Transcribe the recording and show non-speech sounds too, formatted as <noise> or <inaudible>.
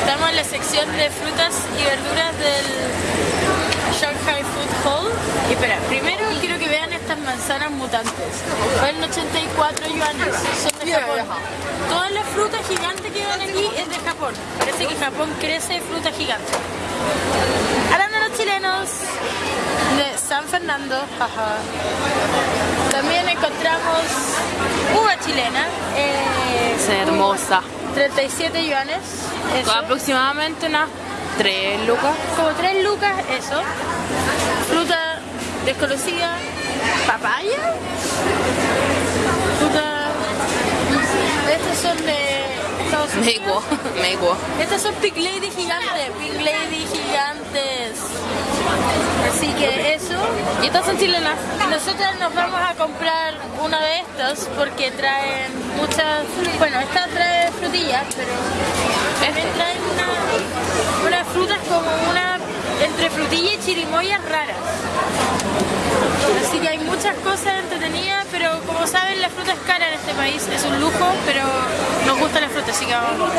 Estamos en la sección de frutas y verduras del Shanghai Food Hall. Y espera, primero quiero que vean estas manzanas mutantes. Valen 84 yuanes, son de Japón. Todas las frutas gigantes que ven aquí es de Japón. Parece que Japón crece fruta gigante. Arándanos chilenos de San Fernando. jaja. También encontramos uva chilena. eh, Es hermosa. 37 yuanes. Eso. Aproximadamente unas 3 lucas. Como 3 lucas, eso. Fruta desconocida. Papaya. Fruta. Estos son de Estados Unidos. Meguo, <laughs> meguo. Estas son Pig Lady gigantes. Pig Lady gigantes. Así que eso. Y estas son chilenas. Nosotras nos vamos a comprar una de estas porque traen muchas. Bueno, esta trae pero también traen una, unas frutas como una. entre frutilla y chirimoyas raras. Así que hay muchas cosas entretenidas, pero como saben, la fruta es cara en este país, es un lujo, pero nos gusta la fruta, así que vamos.